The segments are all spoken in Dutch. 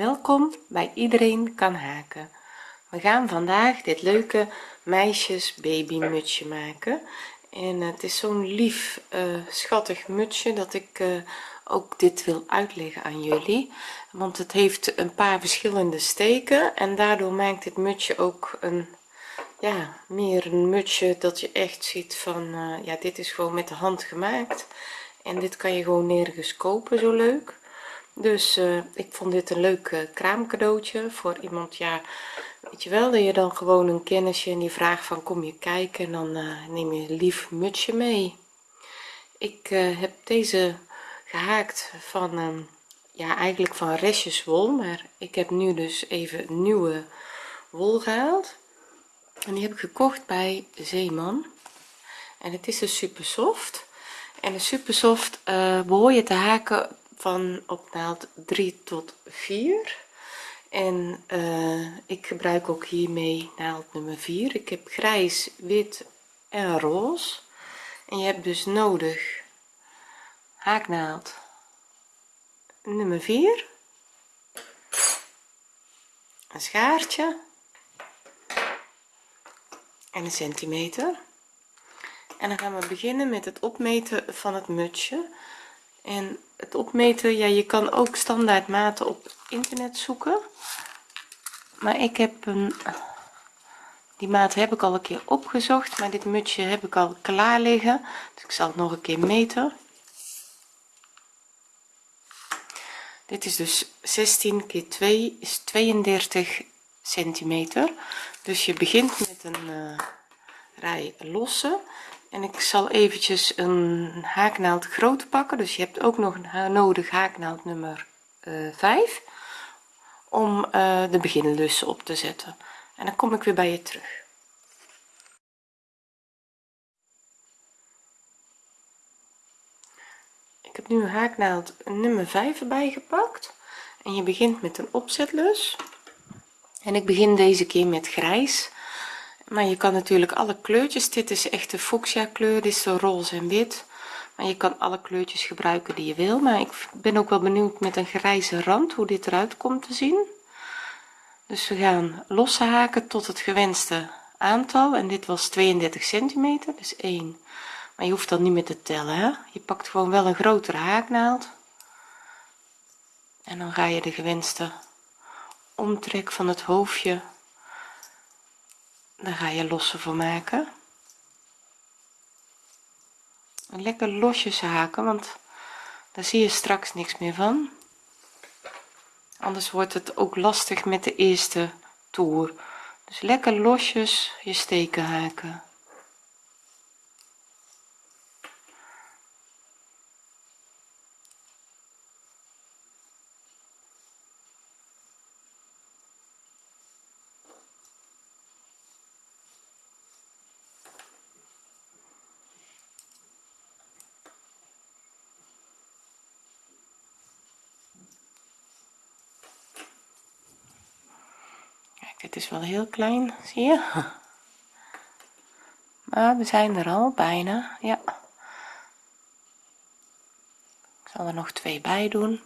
welkom bij iedereen kan haken. We gaan vandaag dit leuke meisjes baby mutsje maken. En het is zo'n lief uh, schattig mutsje dat ik uh, ook dit wil uitleggen aan jullie. Want het heeft een paar verschillende steken en daardoor maakt dit mutsje ook een ja meer een mutsje dat je echt ziet van uh, ja dit is gewoon met de hand gemaakt. En dit kan je gewoon nergens kopen zo leuk dus uh, ik vond dit een leuk uh, kraamcadeautje voor iemand ja weet je wel dat je dan gewoon een kennisje en die vraagt van kom je kijken? En dan uh, neem je een lief mutsje mee. Ik heb deze gehaakt van ehm, ja eigenlijk van restjes wol maar ik heb nu dus even nieuwe wol gehaald. En die heb ik gekocht bij Zeeman. En het is dus super soft. En de super soft uh, behoor je te haken van op naald 3 tot 4 en uh, ik gebruik ook hiermee naald nummer 4 ik heb grijs wit en roze en je hebt dus nodig haaknaald nummer 4 een schaartje en een centimeter. En dan gaan we beginnen met het opmeten van het mutsje. En het opmeten. Ja je kan ook standaard maten op internet zoeken. Maar ik heb een die maat heb ik al een keer opgezocht maar dit mutsje heb ik al klaar liggen. Dus ik zal het nog een keer meten. Dit is dus 16 keer 2 is 32 centimeter. Dus je begint met een uh, rij losse en ik zal eventjes een haaknaald groot pakken. Dus je hebt ook nog een nodig haaknaald nummer uh, eh, 5 om uh, de beginlussen op te zetten. En dan kom ik weer bij je terug. Ik heb nu haaknaald nummer 5 erbij gepakt. En je begint met een opzetlus. En ik begin deze keer met grijs maar je kan natuurlijk alle kleurtjes dit is echt de fuchsia kleur dit is de roze en wit. Maar je kan alle kleurtjes gebruiken die je wil maar ik ben ook wel benieuwd met een grijze rand hoe dit eruit komt te zien. Dus we gaan losse haken tot het gewenste aantal en dit was 32 centimeter dus 1 maar je hoeft dan niet meer te tellen hè? je pakt gewoon wel een grotere haaknaald. En dan ga je de gewenste omtrek van het hoofdje daar ga je losse voor maken. En lekker losjes haken want daar zie je straks niks meer van. Anders wordt het ook lastig met de eerste toer. Dus lekker losjes je steken haken dit is heel klein zie je? Maar we zijn er al bijna ja. Zal er nog twee bij doen.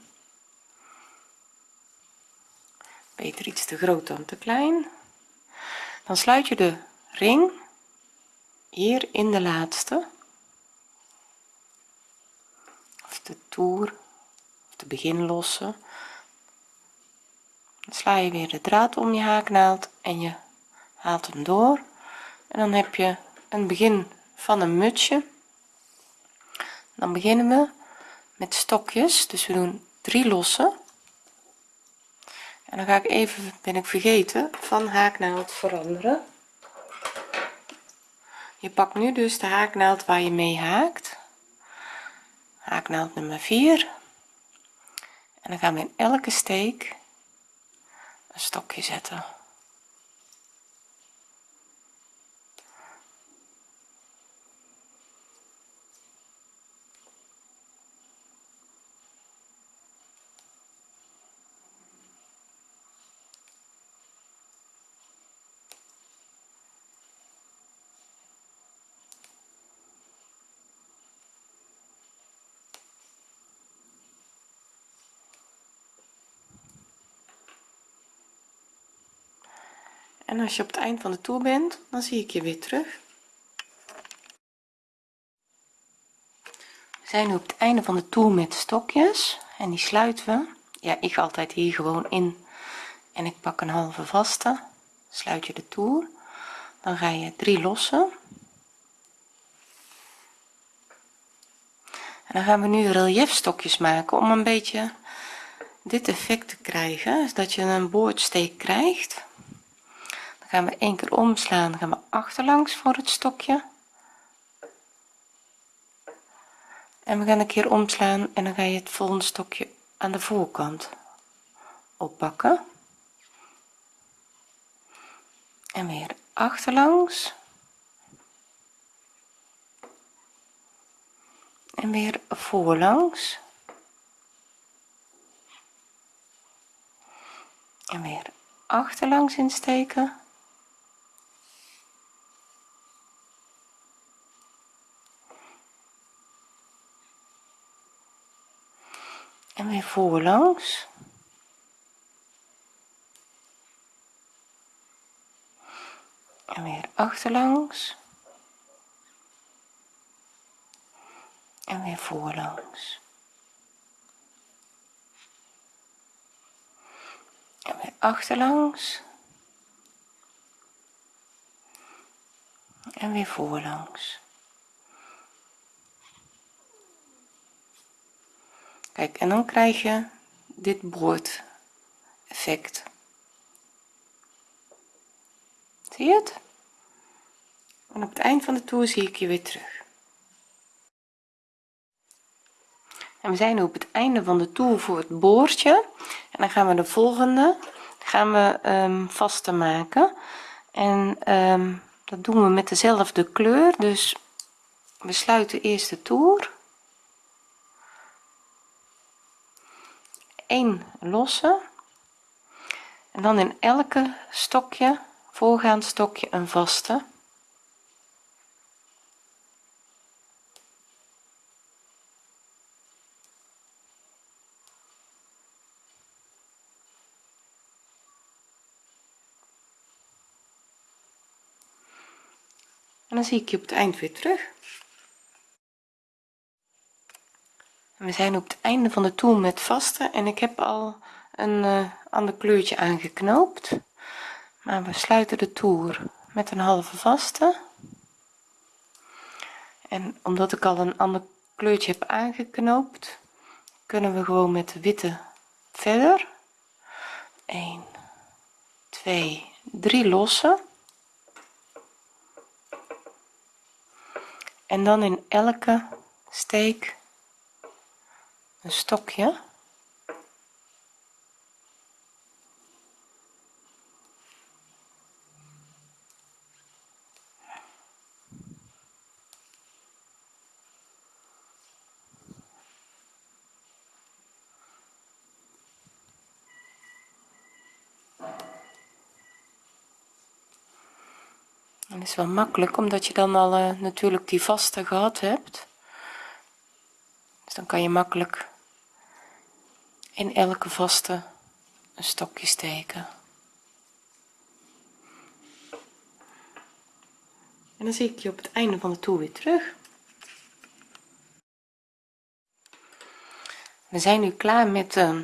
Beter iets te groot dan te klein. Dan sluit je de ring hier in de laatste. Of de toer of de beginlosse. Dan sla je weer de draad om je haaknaald en je haalt hem door. En dan heb je een begin van een mutsje. Dan beginnen we met stokjes. Dus we doen drie losse en dan ga ik even ben ik vergeten van haaknaald veranderen. Je pakt nu dus de haaknaald waar je mee haakt. Haaknaald nummer 4 en dan gaan we in elke steek een stokje zetten en als je op het eind van de toer bent dan zie ik je weer terug. We zijn nu op het einde van de toer met stokjes. En die sluiten we. Ja ik ga altijd hier gewoon in. En ik pak een halve vaste. Sluit je de toer dan ga je drie lossen. En dan gaan we nu relief stokjes maken om een beetje dit effect te krijgen. Is dat je een boordsteek krijgt gaan we één keer omslaan gaan we achterlangs voor het stokje. En we gaan een keer omslaan en dan ga je het volgende stokje aan de voorkant oppakken. En weer achterlangs. En weer voorlangs. En weer achterlangs insteken en weer voorlangs en weer achterlangs. En weer voorlangs. En weer achterlangs. En weer voorlangs kijk en dan krijg je dit boord effect zie je het? En op het eind van de toer zie ik je weer terug. En we zijn nu op het einde van de toer voor het boordje. En dan gaan we de volgende gaan we um, vaste maken. En um, dat doen we met dezelfde kleur. Dus we sluiten eerst de toer 1 losse. En dan in elke stokje voorgaand stokje een vaste. En dan zie ik je op het eind weer terug we zijn op het einde van de toer met vaste en ik heb al een uh, ander kleurtje aangeknoopt. Maar we sluiten de toer met een halve vaste. En omdat ik al een ander kleurtje heb aangeknoopt kunnen we gewoon met de witte verder. 1 2 3 lossen. En dan in elke steek een stokje. En is wel makkelijk omdat je dan al uh, natuurlijk die vaste gehad hebt. Dus dan kan je makkelijk in elke vaste een stokje steken. En dan zie ik je op het einde van de toer weer terug. We zijn nu klaar met uh,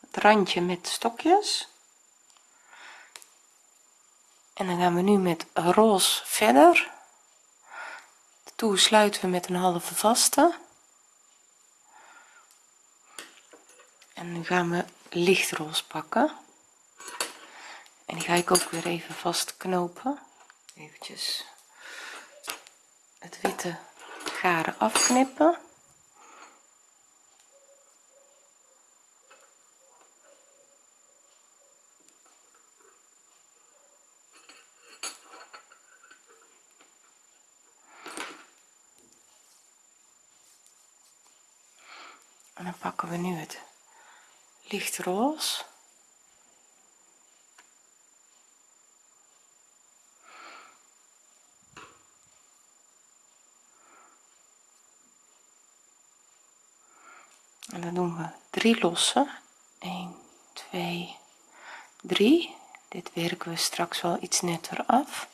het randje met stokjes. En dan gaan we nu met roze verder. De toer sluiten we met een halve vaste en nu gaan we lichtroze pakken. En die ga ik ook weer even vast knopen eventjes het witte garen afknippen. En dan pakken we nu het lichtroze en dan doen we drie losse. 1 2 3 dit werken we straks wel iets netter af.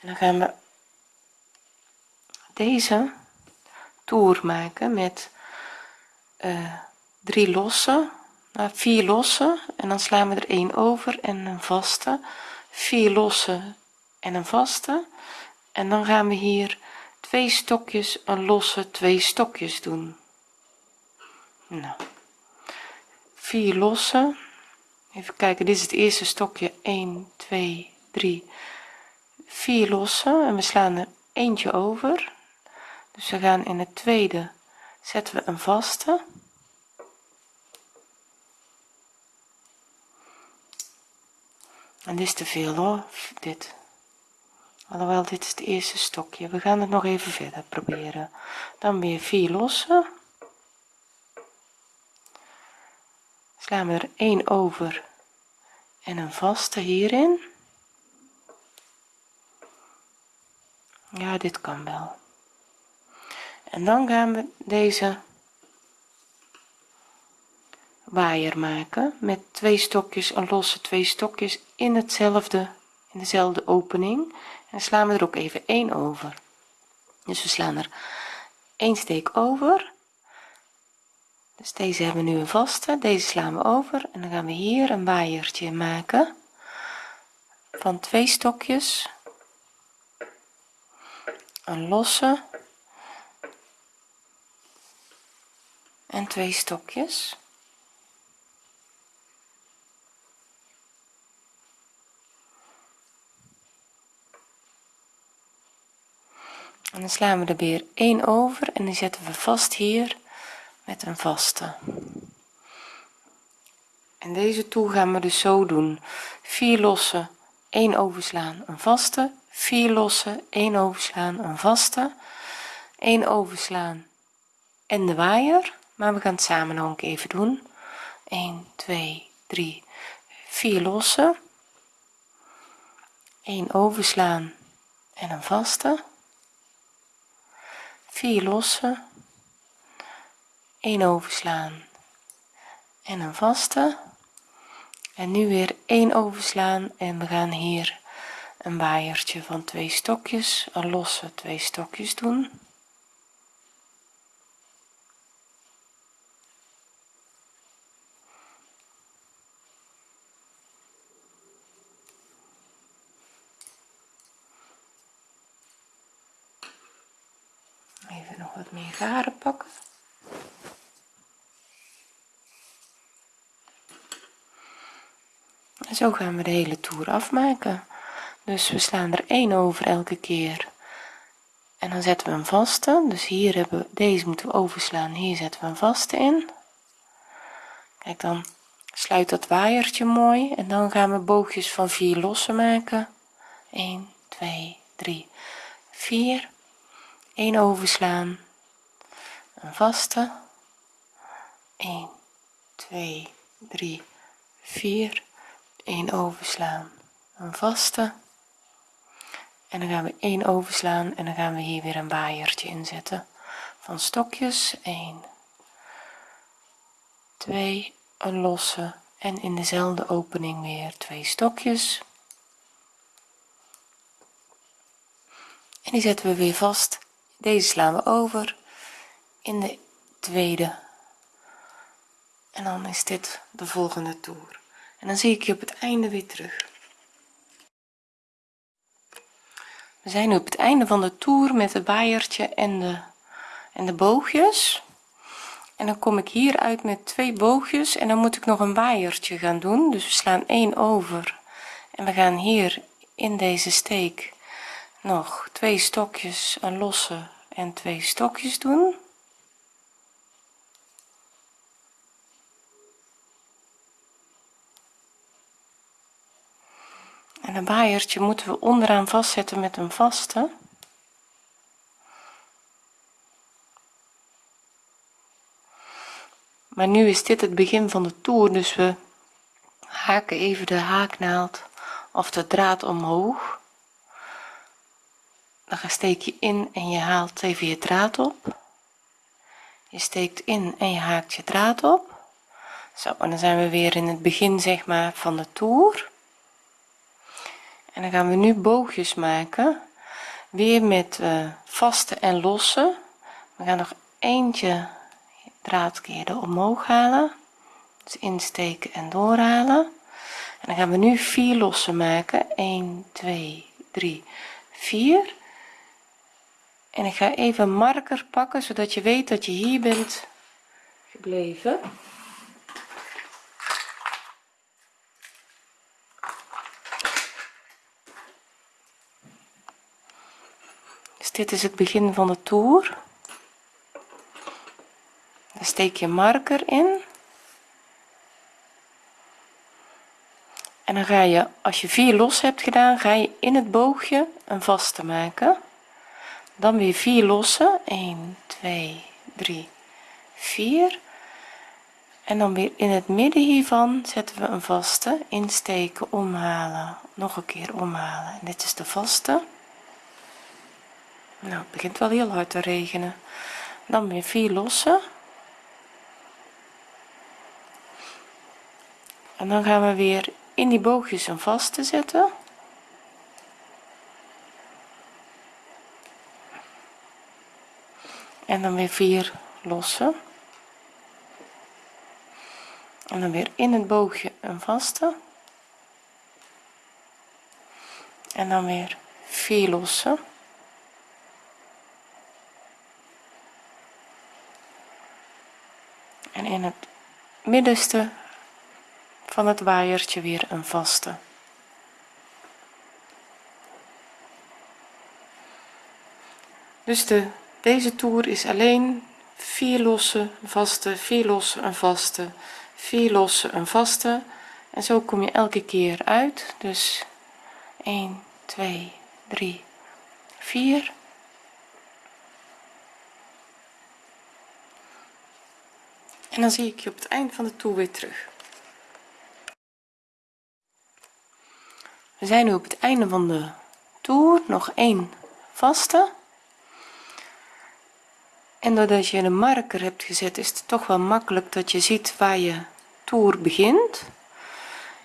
En dan gaan we deze toer maken met uh, drie losse nou, vier losse en dan slaan we er een over en een vaste. Vier losse en een vaste. En dan gaan we hier twee stokjes een losse twee stokjes doen. Nou vier losse even kijken dit is het eerste stokje. 1 2 3 4 losse en we slaan er eentje over. Dus we gaan in het tweede zetten we een vaste en dit is te veel hoor dit. Alhoewel dit is het eerste stokje. We gaan het nog even verder proberen. Dan weer vier losse slaan we er 1 over en een vaste hierin. Ja dit kan wel. En dan gaan we deze waaier maken met twee stokjes een losse twee stokjes in hetzelfde in dezelfde opening. En slaan we er ook even één over. Dus we slaan er één steek over. Dus deze hebben we nu een vaste deze slaan we over. En dan gaan we hier een waaiertje maken van twee stokjes. Een losse. En twee stokjes en dan slaan we er weer 1 over en die zetten we vast hier met een vaste. En deze toer gaan we dus zo doen. 4 losse 1 overslaan een vaste. 4 losse 1 overslaan een vaste. 1 overslaan en de waaier maar we gaan het samen nog een keer even doen. 1 2 3 4 losse 1 overslaan en een vaste 4 losse 1 overslaan en een vaste. En nu weer 1 overslaan en we gaan hier een waaiertje van twee stokjes een losse twee stokjes doen even nog wat meer garen pakken en zo gaan we de hele toer afmaken. Dus we slaan er 1 over elke keer. En dan zetten we een vaste. Dus hier hebben we deze moeten we overslaan. Hier zetten we een vaste in. Kijk dan sluit dat waaiertje mooi. En dan gaan we boogjes van 4 losse maken. 1 2 3 4 1 overslaan. Een vaste. 1 2 3 4 1 overslaan. Een vaste. En dan gaan we 1 overslaan en dan gaan we hier weer een waaiertje inzetten. Van stokjes 1 2 een losse. En in dezelfde opening weer twee stokjes. En die zetten we weer vast. Deze slaan we over in de tweede. En dan is dit de volgende toer en dan zie ik je op het einde weer terug. We zijn nu op het einde van de toer met het waaiertje en de en de boogjes. En dan kom ik hier uit met twee boogjes en dan moet ik nog een waaiertje gaan doen. Dus we slaan 1 over en we gaan hier in deze steek nog twee stokjes een losse en twee stokjes doen en een waaiertje moeten we onderaan vastzetten met een vaste. Maar nu is dit het begin van de toer dus we haken even de haaknaald of de draad omhoog. Dan steek je in en je haalt even je draad op. Je steekt in en je haakt je draad op. Zo en dan zijn we weer in het begin zeg maar van de toer en dan gaan we nu boogjes maken. Weer met uh, vaste en losse. We gaan nog eentje draadkeer omhoog halen. Dus insteken en doorhalen. En dan gaan we nu vier losse maken. 1 2 3 4 en ik ga even marker pakken zodat je weet dat je hier bent gebleven dit is het begin van de toer. Dan steek je marker in. En dan ga je als je vier los hebt gedaan ga je in het boogje een vaste maken. Dan weer vier losse 1 2 3 4 en dan weer in het midden hiervan zetten we een vaste. Insteken omhalen. Nog een keer omhalen. En dit is de vaste nou het begint wel heel hard te regenen. Dan weer vier losse en dan gaan we weer in die boogjes een vaste zetten. En dan weer vier losse en dan weer in het boogje een vaste. En dan weer vier losse en in het middenste van het waaiertje weer een vaste. Dus de deze toer is alleen vier losse vaste vier losse een vaste vier losse een vaste. En zo kom je elke keer uit. Dus 1 2 3 4 en dan zie ik je op het eind van de toer weer terug. We zijn nu op het einde van de toer. Nog één vaste. En doordat je een marker hebt gezet is het toch wel makkelijk dat je ziet waar je toer begint.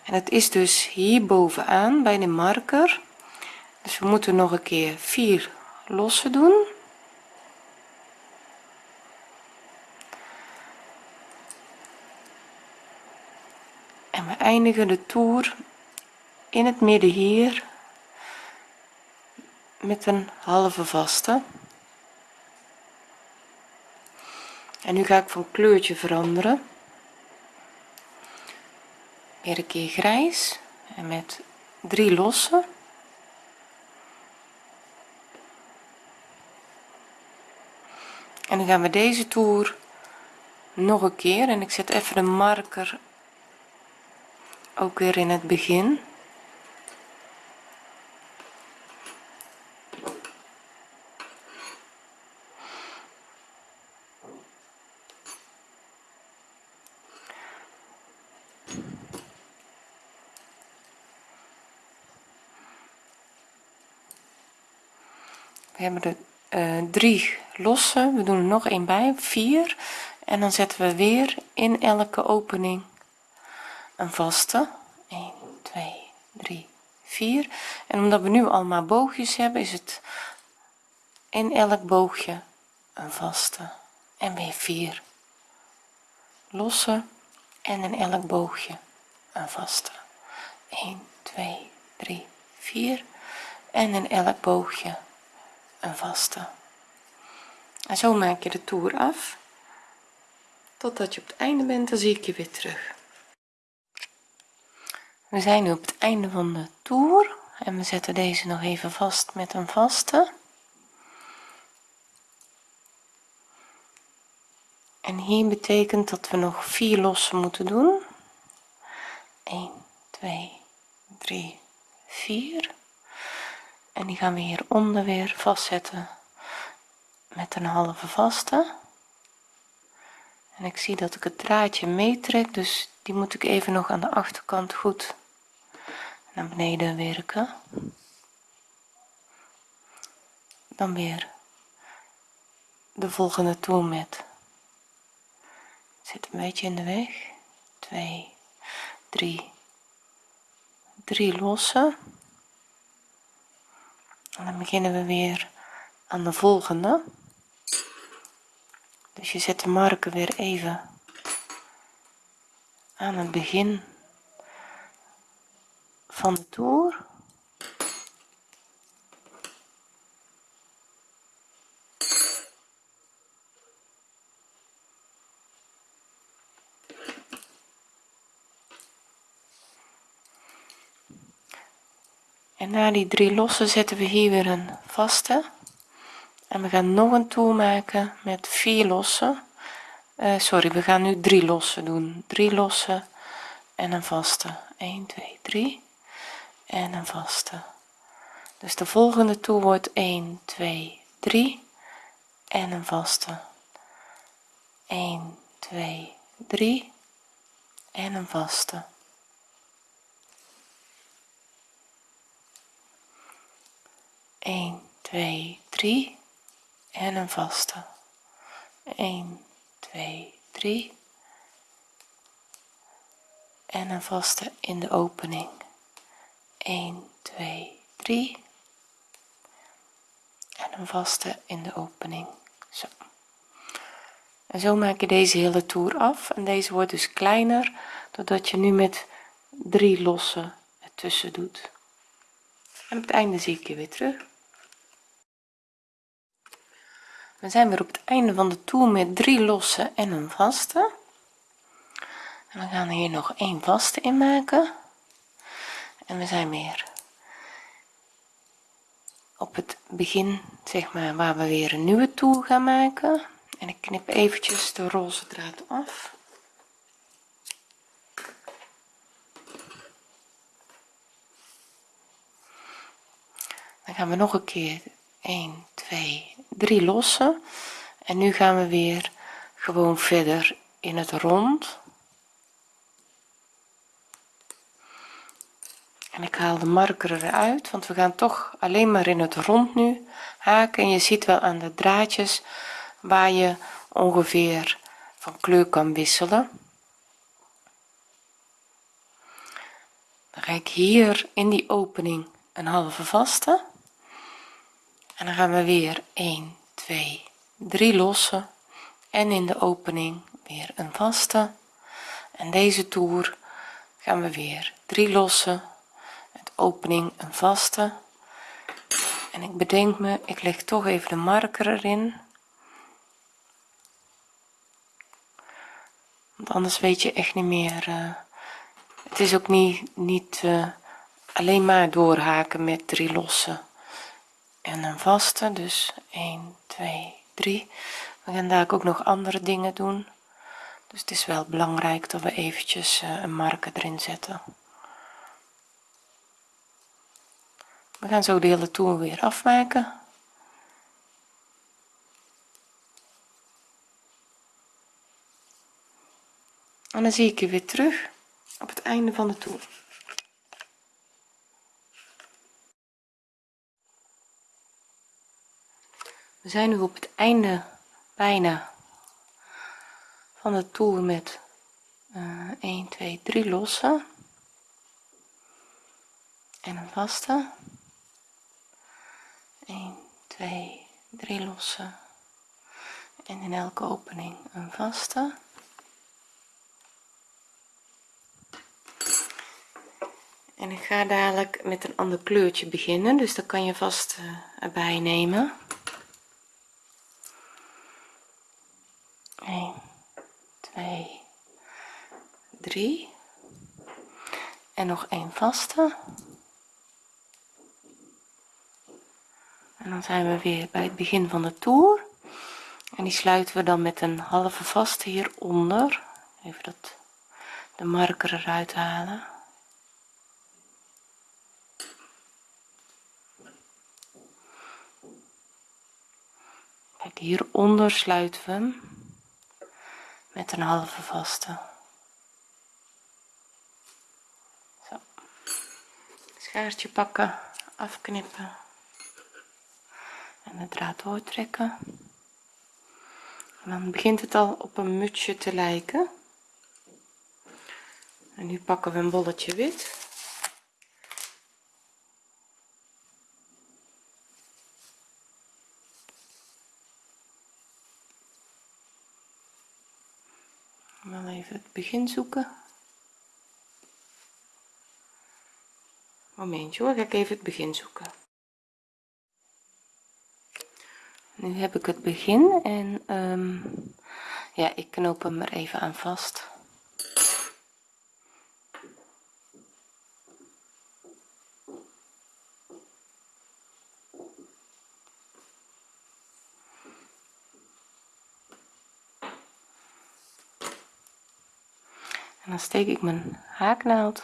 En het is dus hier bovenaan bij de marker. Dus we moeten nog een keer vier losse doen we eindigen de toer in het midden hier met een halve vaste. En nu ga ik van kleurtje veranderen. Weer een keer grijs en met drie losse. En dan gaan we deze toer nog een keer en ik zet even de marker ook weer in het begin. We hebben er uh, drie losse we doen er nog een bij vier. En dan zetten we weer in elke opening een vaste. 1 2 3 4 en omdat we nu allemaal boogjes hebben is het in elk boogje een vaste en weer 4 losse en in elk boogje een vaste. 1 2 3 4 en in elk boogje een vaste. En zo maak je de toer af. Totdat je op het einde bent dan zie ik je weer terug we zijn nu op het einde van de toer en we zetten deze nog even vast met een vaste. En hier betekent dat we nog vier lossen moeten doen. 1 2 3 4 en die gaan we hieronder weer vastzetten met een halve vaste. En ik zie dat ik het draadje meetrek dus die moet ik even nog aan de achterkant goed naar beneden werken. Dan weer de volgende toer met. Zit een beetje in de weg. 2 3 3 lossen en dan beginnen we weer aan de volgende. Dus je zet de marker weer even aan het begin van de toer. En na die drie losse zetten we hier weer een vaste. En we gaan nog een toer maken met vier losse uh, sorry we gaan nu drie losse doen. Drie losse en een vaste. 1 2 3 en een vaste. Dus de volgende toer wordt 1 2 3 en een vaste. 1 2 3 en een vaste. 1 2 3 en een vaste. 1 2 3 en een vaste in de opening 1 2 3 en een vaste in de opening. Zo. En zo maak je deze hele toer af. En deze wordt dus kleiner doordat je nu met drie losse ertussen doet. En op het einde zie ik je weer terug. We zijn weer op het einde van de toer met drie losse en een vaste. En we gaan hier nog een vaste in maken en we zijn weer. Op het begin zeg maar waar we weer een nieuwe toer gaan maken. En ik knip eventjes de roze draad af. Dan gaan we nog een keer 1 2 3 lossen. En nu gaan we weer gewoon verder in het rond en ik haal de marker eruit want we gaan toch alleen maar in het rond nu haken. En je ziet wel aan de draadjes waar je ongeveer van kleur kan wisselen. Dan ga ik hier in die opening een halve vaste. En dan gaan we weer 1 2 3 lossen. En in de opening weer een vaste. En deze toer gaan we weer 3 lossen opening een vaste. En ik bedenk me ik leg toch even de marker erin. Want anders weet je echt niet meer uh, het is ook niet niet uh, alleen maar doorhaken met drie lossen en een vaste. Dus 1 2 3 we gaan daar ook nog andere dingen doen. Dus het is wel belangrijk dat we eventjes uh, een marker erin zetten we gaan zo de hele toer weer afmaken. En dan zie ik je weer terug op het einde van de toer we zijn nu op het einde bijna van de toer met uh, 1 2 3 losse en een vaste 1 2 3 losse en in elke opening een vaste. En ik ga dadelijk met een ander kleurtje beginnen dus dat kan je vast uh, erbij nemen. 1 2 3 en nog een vaste en dan zijn we weer bij het begin van de toer. En die sluiten we dan met een halve vaste hieronder. Even dat de marker eruit halen. Kijk hieronder sluiten we hem met een halve vaste. Zo. Schaartje pakken afknippen en de draad doortrekken. Dan begint het al op een mutsje te lijken. En nu pakken we een bolletje wit. Wel even het begin zoeken. Momentje hoor ga ik even het begin zoeken. Nu heb ik het begin en um, ja ik knoop hem er even aan vast. En dan steek ik mijn haaknaald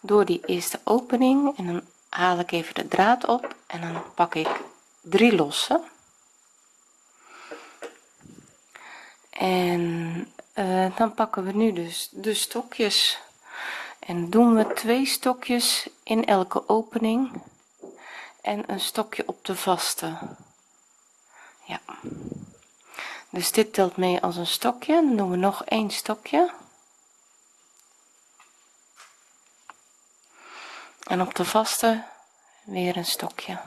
door die eerste opening en dan haal ik even de draad op en dan pak ik drie losse en uh, dan pakken we nu dus de stokjes. En doen we twee stokjes in elke opening. En een stokje op de vaste. Ja. Dus dit telt mee als een stokje. Dan doen we nog een stokje. En op de vaste weer een stokje.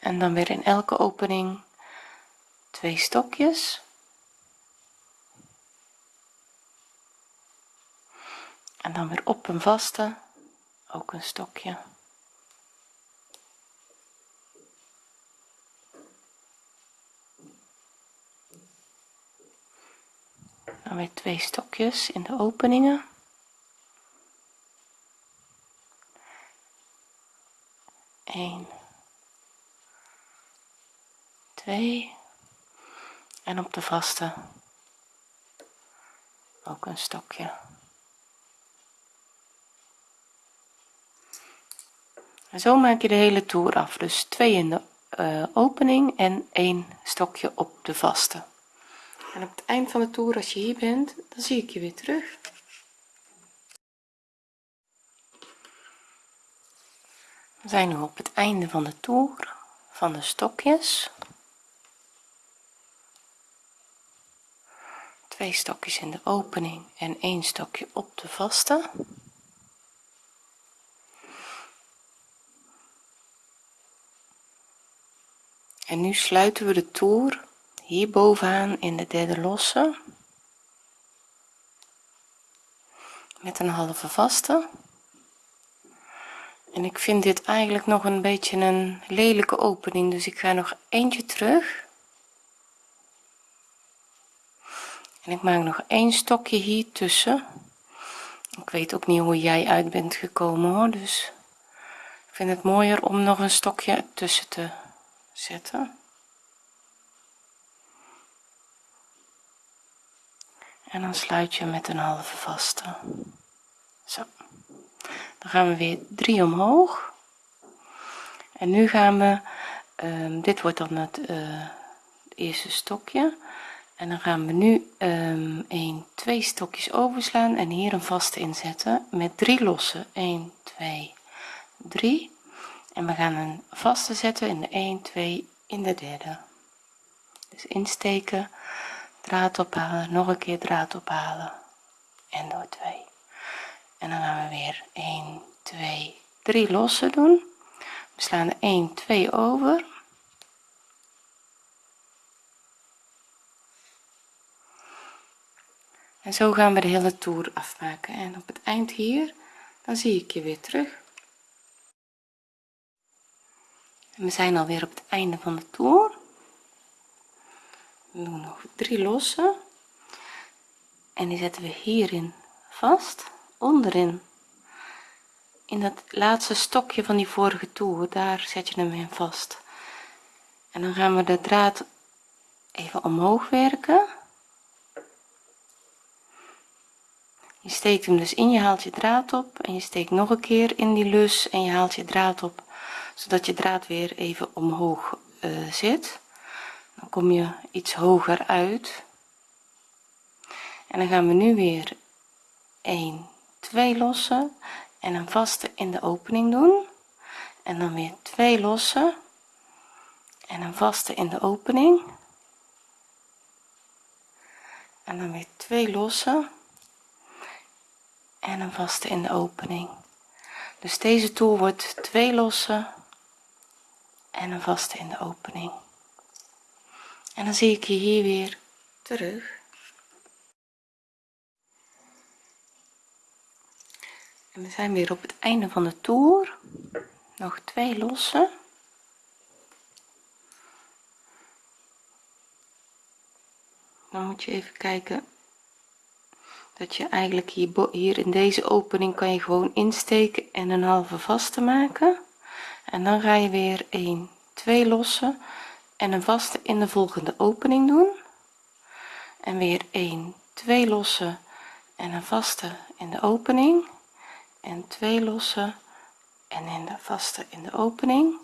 En dan weer in elke opening twee stokjes. En dan weer op een vaste ook een stokje. Dan weer twee stokjes in de openingen. 1 2 en op de vaste. Ook een stokje. En zo maak je de hele toer af. Dus 2 in de uh, opening en 1 stokje op de vaste. En op het eind van de toer als je hier bent dan zie ik je weer terug. We zijn nu op het einde van de toer van de stokjes twee stokjes in de opening en één stokje op de vaste. En nu sluiten we de toer hier bovenaan in de derde losse. Met een halve vaste. En ik vind dit eigenlijk nog een beetje een lelijke opening dus ik ga nog eentje terug en ik maak nog een stokje hier tussen. Ik weet ook niet hoe jij uit bent gekomen hoor. Dus ik vind het mooier om nog een stokje tussen te zetten. En dan sluit je met een halve vaste. Zo. Dan gaan we weer 3 omhoog. En nu gaan we um, dit wordt dan het, uh, eerste stokje en dan gaan we nu um, 1 2 stokjes overslaan en hier een vaste inzetten met 3 losse 1 2 3 en we gaan een vaste zetten in de 1 2 in de derde. Dus insteken draad ophalen nog een keer draad ophalen. En door 2 en dan gaan we weer 1 2 3 losse doen. We slaan er 1 2 over en zo gaan we de hele toer afmaken. En op het eind hier dan zie ik je weer terug. En we zijn alweer op het einde van de toer we doen nog drie losse en die zetten we hierin vast onderin. In het laatste stokje van die vorige toer daar zet je hem in vast. En dan gaan we de draad even omhoog werken je steekt hem dus in je haalt je draad op en je steekt nog een keer in die lus en je haalt je draad op zodat je draad weer even omhoog uh, zit. Dan kom je iets hoger uit. En dan gaan we nu weer 1 2 lossen en een vaste in de opening doen. En dan weer twee lossen en een vaste in de opening. En dan weer twee lossen en een vaste in de opening. Dus deze toer wordt twee lossen en een vaste in de opening. En dan zie ik je hier weer terug. En we zijn weer op het einde van de toer. Nog twee lossen dan moet je even kijken dat je eigenlijk hier, hier in deze opening kan je gewoon insteken en een halve vaste maken. En dan ga je weer 1 2 lossen en een vaste in de volgende opening doen. En weer 1 2 lossen en een vaste in de opening. En 2 lossen en in de vaste in de opening.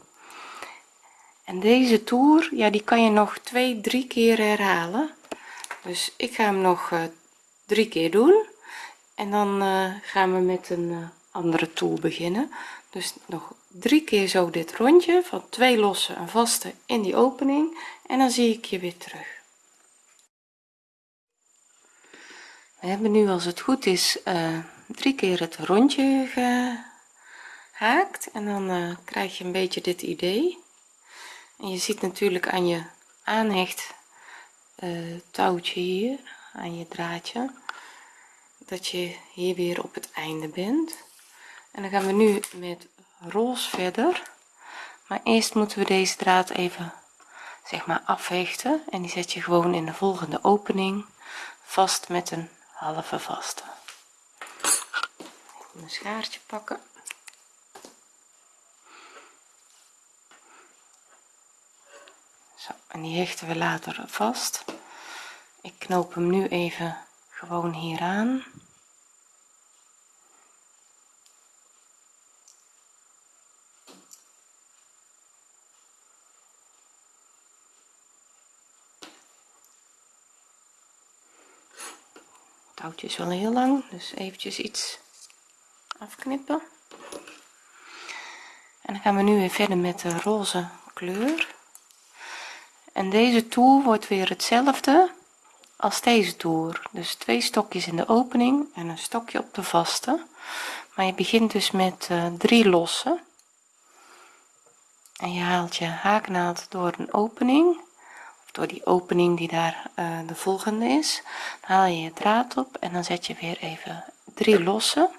En deze toer ja die kan je nog twee drie keer herhalen. Dus ik ga hem nog uh, drie keer doen. En dan uh, gaan we met een uh, andere toer beginnen. Dus nog drie keer zo dit rondje van twee losse en vaste in die opening. En dan zie ik je weer terug. We hebben nu als het goed is drie keer het rondje gehaakt. En dan krijg je een beetje dit idee. En je ziet natuurlijk aan je aanhecht uh, touwtje hier aan je draadje dat je hier weer op het einde bent. En dan gaan we nu met roze verder. Maar eerst moeten we deze draad even zeg maar afhechten en die zet je gewoon in de volgende opening vast met een halve vaste. Een schaartje pakken. Zo, en die hechten we later vast ik knoop hem nu even gewoon hier aan. Touwtje is wel heel lang dus eventjes iets afknippen. En dan gaan we nu weer verder met de roze kleur. En deze toer wordt weer hetzelfde als deze toer dus twee stokjes in de opening en een stokje op de vaste. Maar je begint dus met uh, drie lossen en je haalt je haaknaald door een opening of door die opening die daar uh, de volgende is. Dan haal je je draad op en dan zet je weer even drie lossen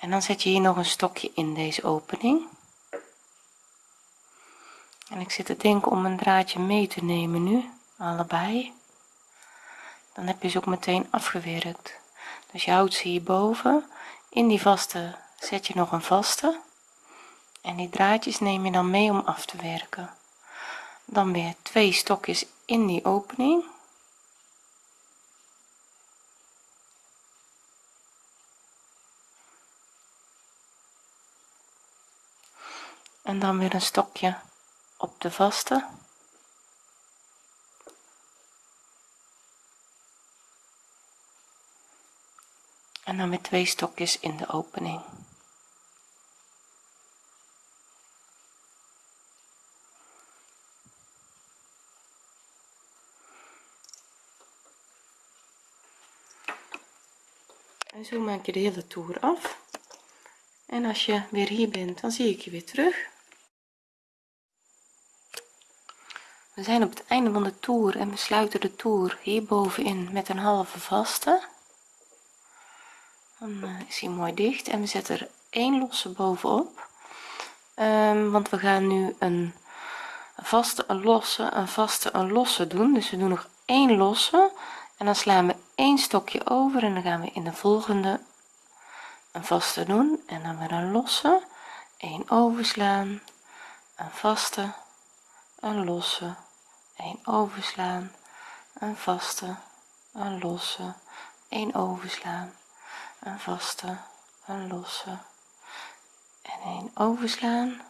en dan zet je hier nog een stokje in deze opening. En ik zit te denken om een draadje mee te nemen nu allebei dan heb je ze ook meteen afgewerkt. Dus je houdt ze hierboven. In die vaste zet je nog een vaste. En die draadjes neem je dan mee om af te werken. Dan weer twee stokjes in die opening. En dan weer een stokje op de vaste en dan weer twee stokjes in de opening. En zo maak je de hele toer af. En als je weer hier bent dan zie ik je weer terug. We zijn op het einde van de toer en we sluiten de toer hier bovenin met een halve vaste dan eh, is hij mooi dicht en we zetten er één losse bovenop. Um, want we gaan nu een vaste een losse een vaste een losse doen. Dus we doen nog één losse en dan slaan we één stokje over en dan gaan we in de volgende een vaste doen. En dan weer een losse 1 overslaan een vaste een losse 1 overslaan een vaste een losse 1 overslaan een vaste een losse. En een overslaan.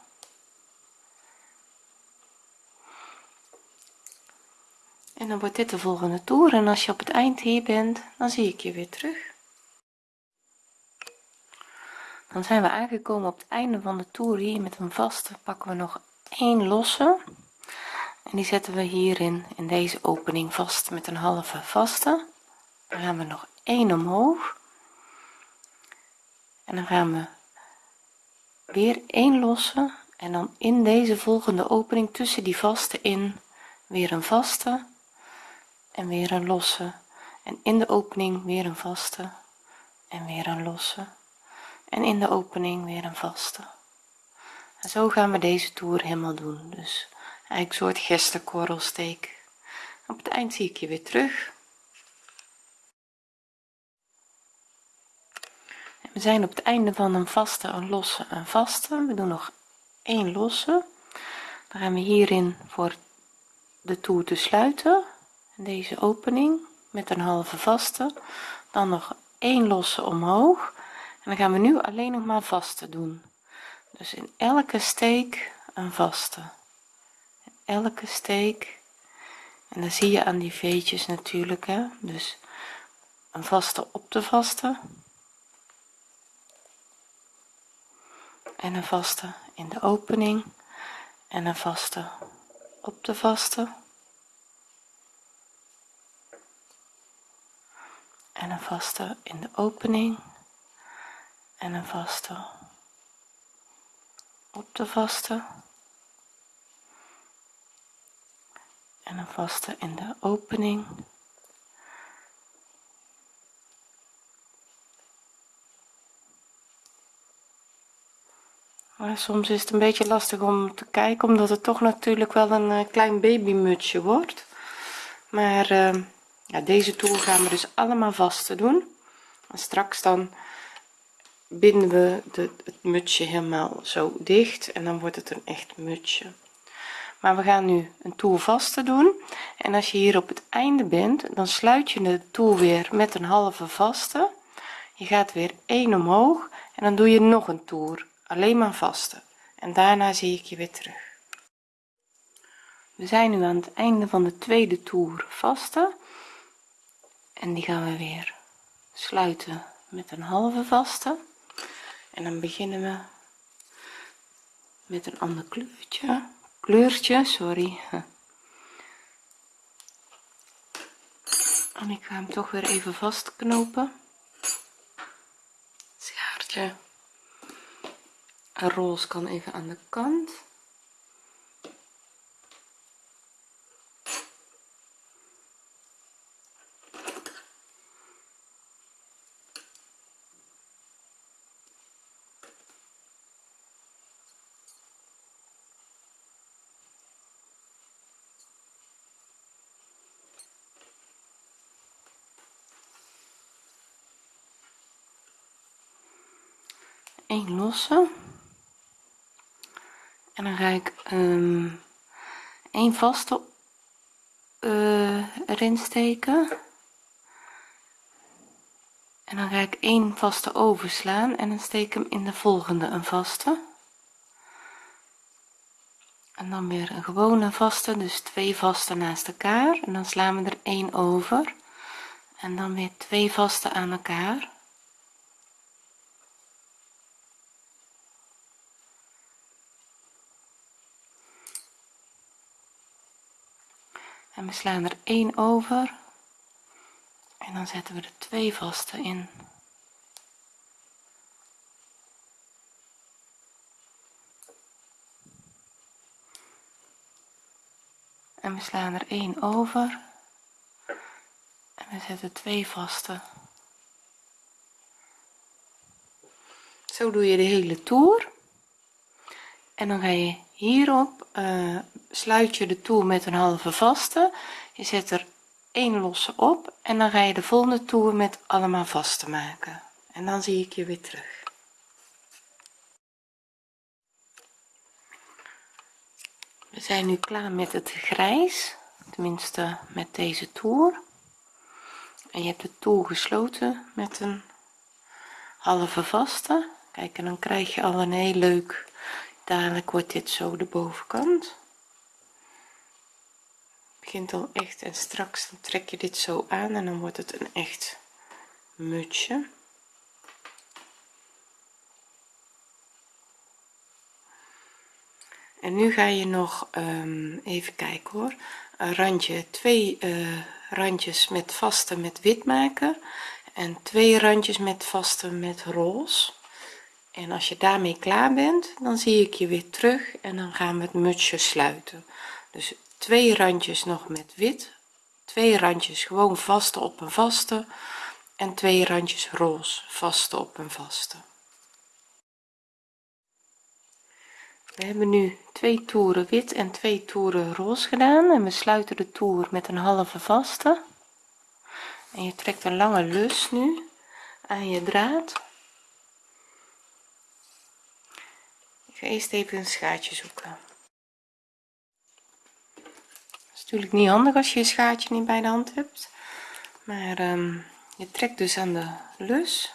En dan wordt dit de volgende toer. En als je op het eind hier bent dan zie ik je weer terug. Dan zijn we aangekomen op het einde van de toer. Hier met een vaste pakken we nog één losse. En die zetten we hierin in deze opening vast met een halve vaste. Dan gaan we nog één omhoog en dan gaan we weer één lossen en dan in deze volgende opening tussen die vaste in weer een vaste en weer een losse. En in de opening weer een vaste en weer een losse. En in de opening weer een vaste. En zo gaan we deze toer helemaal doen. Dus eigenlijk een soort gestenkorrelsteek op het eind zie ik je weer terug we zijn op het einde van een vaste een losse een vaste. We doen nog één losse. Dan gaan we hierin voor de toer te sluiten. Deze opening met een halve vaste. Dan nog één losse omhoog. En dan gaan we nu alleen nog maar vaste doen. Dus in elke steek een vaste. Elke steek. En dan zie je aan die veetjes natuurlijk hè. Dus een vaste op de vaste en een vaste in de opening en een vaste op de vaste en een vaste in de opening en een vaste op de vaste en een vaste in de opening soms is het een beetje lastig om te kijken omdat het toch natuurlijk wel een uh, klein babymutsje wordt. Maar uh, ja, deze toer gaan we dus allemaal vast te doen. En straks dan binden we de, het mutsje helemaal zo dicht en dan wordt het een echt mutsje. Maar we gaan nu een toer vaste doen. En als je hier op het einde bent dan sluit je de toer weer met een halve vaste. Je gaat weer 1 omhoog en dan doe je nog een toer alleen maar vaste en daarna zie ik je weer terug. We zijn nu aan het einde van de tweede toer vaste en die gaan we weer sluiten met een halve vaste. En dan beginnen we met een ander kleurtje. Kleurtje sorry. En ik ga hem toch weer even vastknopen. Schaartje roze kan even aan de kant. Een losse en dan ga ik um, een vaste uh, erin steken. En dan ga ik een vaste overslaan en dan steek hem in de volgende een vaste. En dan weer een gewone vaste dus twee vaste naast elkaar. En dan slaan we er één over. En dan weer twee vaste aan elkaar we slaan er één over. En dan zetten we er twee vaste in. En we slaan er één over. En we zetten twee vaste zo doe je de hele toer en dan ga je hierop uh, sluit je de toer met een halve vaste. Je zet er één losse op en dan ga je de volgende toer met allemaal vaste maken. En dan zie ik je weer terug. We zijn nu klaar met het grijs tenminste met deze toer. En je hebt de toer gesloten met een halve vaste. Kijk en dan krijg je al een heel leuk dadelijk wordt dit zo de bovenkant. Begint al echt en straks dan trek je dit zo aan en dan wordt het een echt mutsje. En nu ga je nog um, even kijken hoor. Een randje twee uh, randjes met vaste met wit maken en twee randjes met vaste met roze en als je daarmee klaar bent dan zie ik je weer terug en dan gaan we het mutsje sluiten. Dus twee randjes nog met wit twee randjes gewoon vaste op een vaste en twee randjes roze vaste op een vaste. We hebben nu twee toeren wit en twee toeren roze gedaan en we sluiten de toer met een halve vaste. En je trekt een lange lus nu aan je draad ik ga eerst even een schaartje zoeken. Is natuurlijk niet handig als je je schaartje niet bij de hand hebt. Maar um, je trekt dus aan de lus.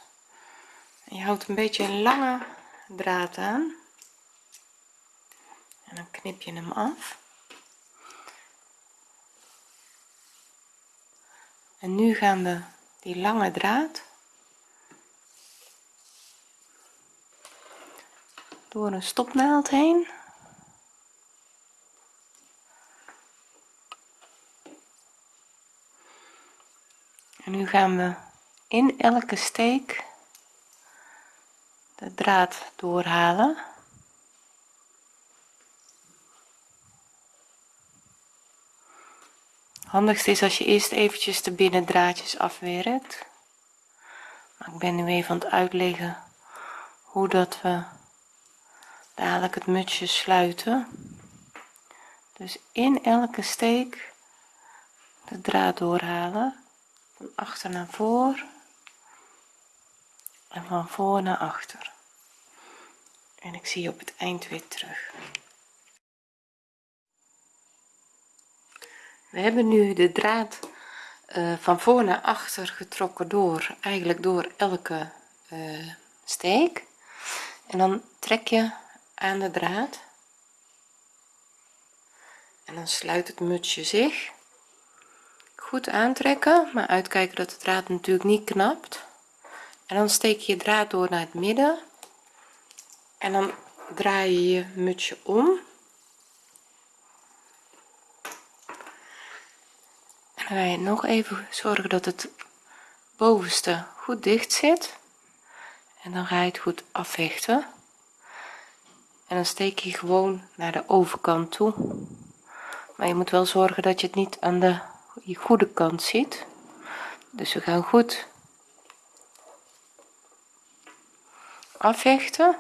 En je houdt een beetje een lange draad aan. En dan knip je hem af. En nu gaan we die lange draad door een stopnaald heen. En nu gaan we in elke steek de draad doorhalen. Handigst is als je eerst eventjes de binnendraadjes afwerkt. Maar ik ben nu even aan het uitleggen hoe dat we dadelijk het mutsje sluiten. Dus in elke steek de draad doorhalen. Van achter naar voor. En van voor naar achter. En ik zie je op het eind weer terug. We hebben nu de draad uh, van voor naar achter getrokken door eigenlijk door elke uh, steek. En dan trek je aan de draad. En dan sluit het mutsje zich. Goed aantrekken maar uitkijken dat de draad natuurlijk niet knapt. En dan steek je draad door naar het midden. En dan draai je je mutsje om. En dan ga je nog even zorgen dat het bovenste goed dicht zit. En dan ga je het goed afhechten en dan steek je gewoon naar de overkant toe. Maar je moet wel zorgen dat je het niet aan de je goede kant ziet. Dus we gaan goed afhechten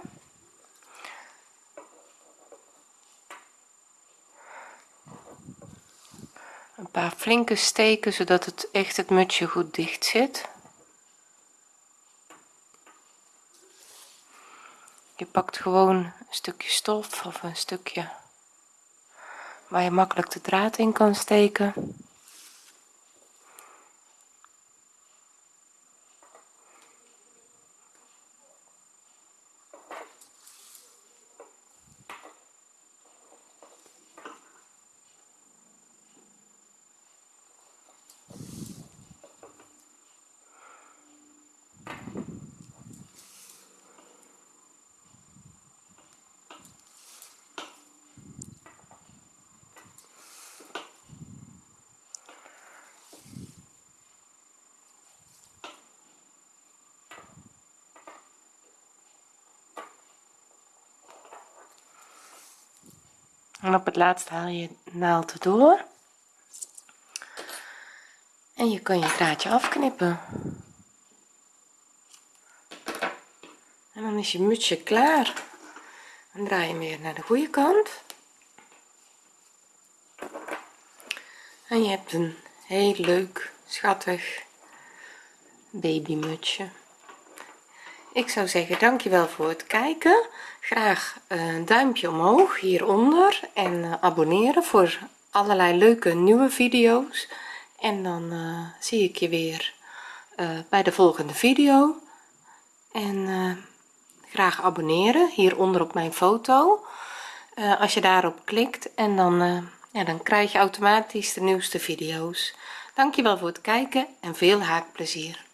een paar flinke steken zodat het echt het mutsje goed dicht zit je pakt gewoon een stukje stof of een stukje waar je makkelijk de draad in kan steken en op het laatst haal je naald door. En je kan je draadje afknippen. En dan is je mutsje klaar. Dan draai je weer naar de goede kant. En je hebt een heel leuk schattig babymutsje ik zou zeggen dankjewel voor het kijken. Graag een duimpje omhoog hieronder. En uh, abonneren voor allerlei leuke nieuwe video's. En dan uh, zie ik je weer uh, bij de volgende video. En graag abonneren hieronder op mijn foto. Als je daarop klikt en dan ja, dan krijg je automatisch de nieuwste video's. Dankjewel voor het kijken en veel haakplezier